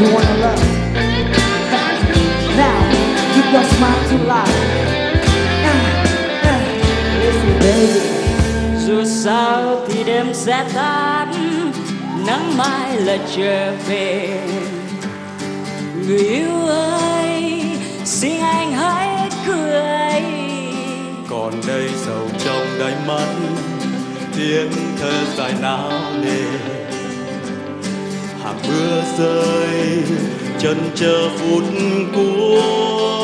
You wanna love? Now, give your smile to life. Uh, uh, listen, baby. dù sao thì đêm sẽ tan nắng mai là trở về người yêu ơi xin anh hãy cười còn đây sầu trong đáy mắt tiếng thơ dài nao nề hàng mưa rơi chân chờ phút cuối.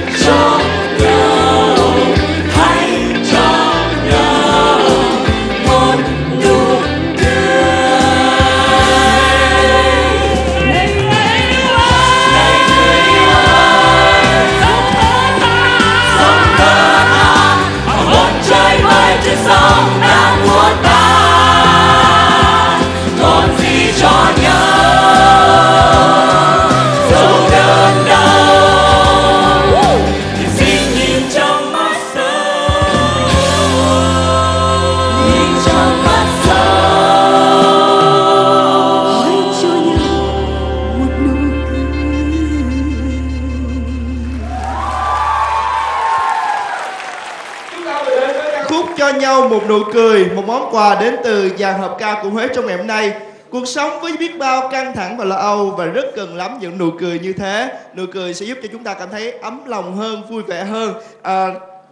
vừa cho nhau một nụ cười, một món quà đến từ dàn hợp ca của Huế trong ngày hôm nay. Cuộc sống với biết bao căng thẳng và lo âu và rất cần lắm những nụ cười như thế. Nụ cười sẽ giúp cho chúng ta cảm thấy ấm lòng hơn, vui vẻ hơn. À,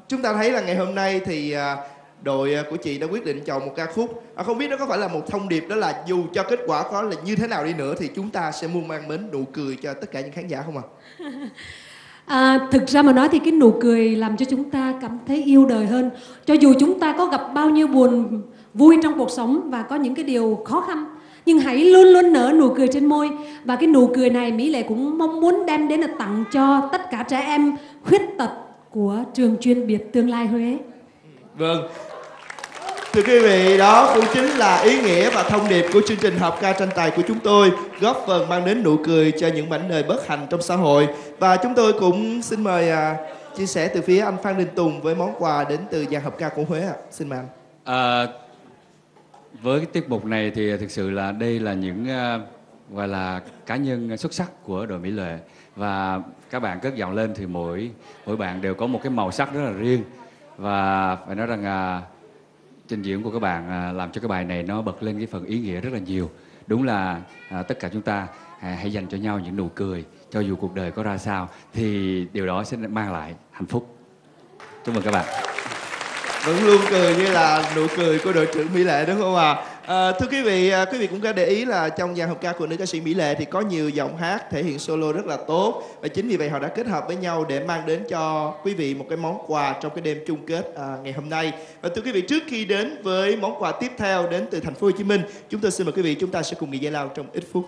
chúng ta thấy là ngày hôm nay thì à, đội của chị đã quyết định chọn một ca khúc. À, không biết đó có phải là một thông điệp đó là dù cho kết quả có là như thế nào đi nữa thì chúng ta sẽ muôn mang mến nụ cười cho tất cả những khán giả không ạ? À, À, thực ra mà nói thì cái nụ cười làm cho chúng ta cảm thấy yêu đời hơn. Cho dù chúng ta có gặp bao nhiêu buồn vui trong cuộc sống và có những cái điều khó khăn, nhưng hãy luôn luôn nở nụ cười trên môi. Và cái nụ cười này Mỹ Lệ cũng mong muốn đem đến là tặng cho tất cả trẻ em khuyết tật của trường chuyên biệt tương lai Huế. Vâng. Thưa quý vị, đó cũng chính là ý nghĩa và thông điệp của chương trình hợp ca tranh tài của chúng tôi góp phần mang đến nụ cười cho những mảnh đời bất hạnh trong xã hội và chúng tôi cũng xin mời à, chia sẻ từ phía anh Phan Đình Tùng với món quà đến từ dàn hợp ca của Huế ạ. Xin mời anh. À, với cái tiết mục này thì thực sự là đây là những uh, gọi là cá nhân xuất sắc của đội Mỹ Lệ và các bạn cất giọng lên thì mỗi mỗi bạn đều có một cái màu sắc rất là riêng và phải nói rằng uh, trình diễn của các bạn à, làm cho cái bài này nó bật lên cái phần ý nghĩa rất là nhiều. Đúng là à, tất cả chúng ta à, hãy dành cho nhau những nụ cười cho dù cuộc đời có ra sao thì điều đó sẽ mang lại hạnh phúc. Chúc mừng các bạn. Vẫn luôn cười như là nụ cười của đội trưởng Mỹ Lệ đúng không ạ? À, thưa quý vị, à, quý vị cũng có để ý là trong dàn hợp ca của nữ ca sĩ Mỹ Lệ thì có nhiều giọng hát thể hiện solo rất là tốt và chính vì vậy họ đã kết hợp với nhau để mang đến cho quý vị một cái món quà trong cái đêm chung kết à, ngày hôm nay. Và thưa quý vị, trước khi đến với món quà tiếp theo đến từ thành phố Hồ Chí Minh, chúng tôi xin mời quý vị chúng ta sẽ cùng nghỉ giải lao trong ít phút.